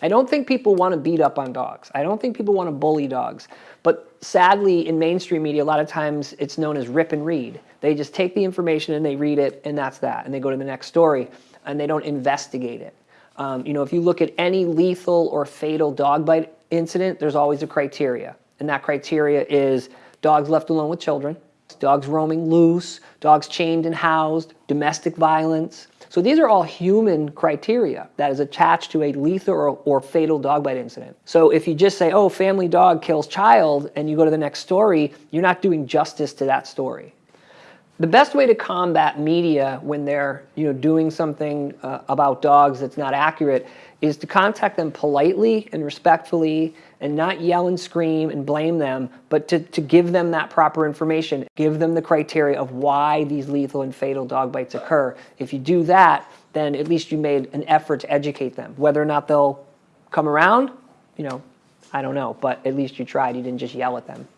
I don't think people want to beat up on dogs. I don't think people want to bully dogs. But sadly, in mainstream media, a lot of times it's known as rip and read. They just take the information and they read it, and that's that. And they go to the next story, and they don't investigate it. Um, you know, if you look at any lethal or fatal dog bite incident, there's always a criteria. And that criteria is dogs left alone with children, dogs roaming loose, dogs chained and housed, domestic violence. So these are all human criteria that is attached to a lethal or, or, fatal dog bite incident. So if you just say, oh, family dog kills child, and you go to the next story, you're not doing justice to that story. The best way to combat media when they're you know, doing something uh, about dogs that's not accurate is to contact them politely and respectfully and not yell and scream and blame them, but to, to give them that proper information, give them the criteria of why these lethal and fatal dog bites occur. If you do that, then at least you made an effort to educate them. Whether or not they'll come around, you know, I don't know, but at least you tried. You didn't just yell at them.